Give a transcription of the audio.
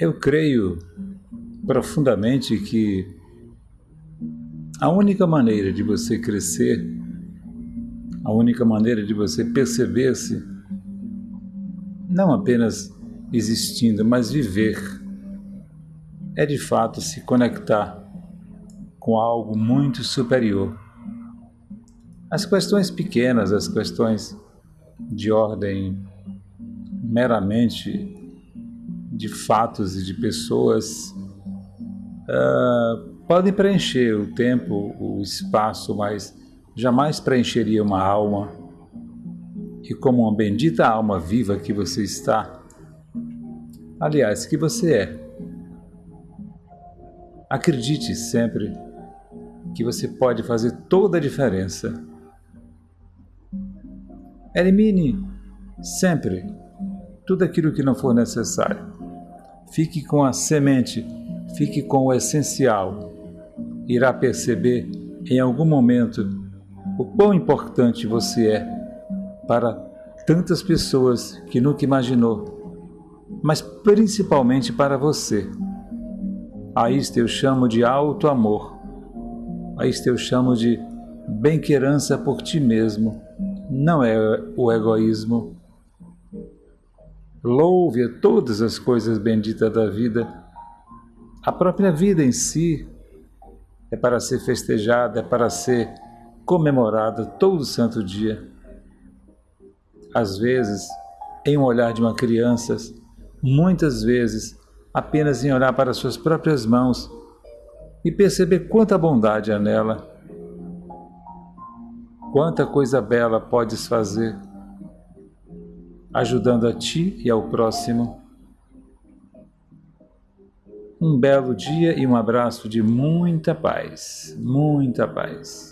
Eu creio profundamente que a única maneira de você crescer, a única maneira de você perceber-se, não apenas existindo, mas viver, é de fato se conectar com algo muito superior. As questões pequenas, as questões de ordem meramente de fatos e de pessoas uh, podem preencher o tempo, o espaço, mas jamais preencheria uma alma. E como uma bendita alma viva que você está, aliás, que você é, acredite sempre que você pode fazer toda a diferença. Elimine sempre tudo aquilo que não for necessário. Fique com a semente, fique com o essencial. Irá perceber em algum momento o quão importante você é para tantas pessoas que nunca imaginou, mas principalmente para você. A isto eu chamo de alto amor. A isto eu chamo de bem-querança por ti mesmo. Não é o egoísmo, Louve a todas as coisas benditas da vida. A própria vida em si é para ser festejada, é para ser comemorada todo santo dia. Às vezes, em um olhar de uma criança, muitas vezes apenas em olhar para suas próprias mãos e perceber quanta bondade há nela, quanta coisa bela podes fazer ajudando a ti e ao próximo. Um belo dia e um abraço de muita paz, muita paz.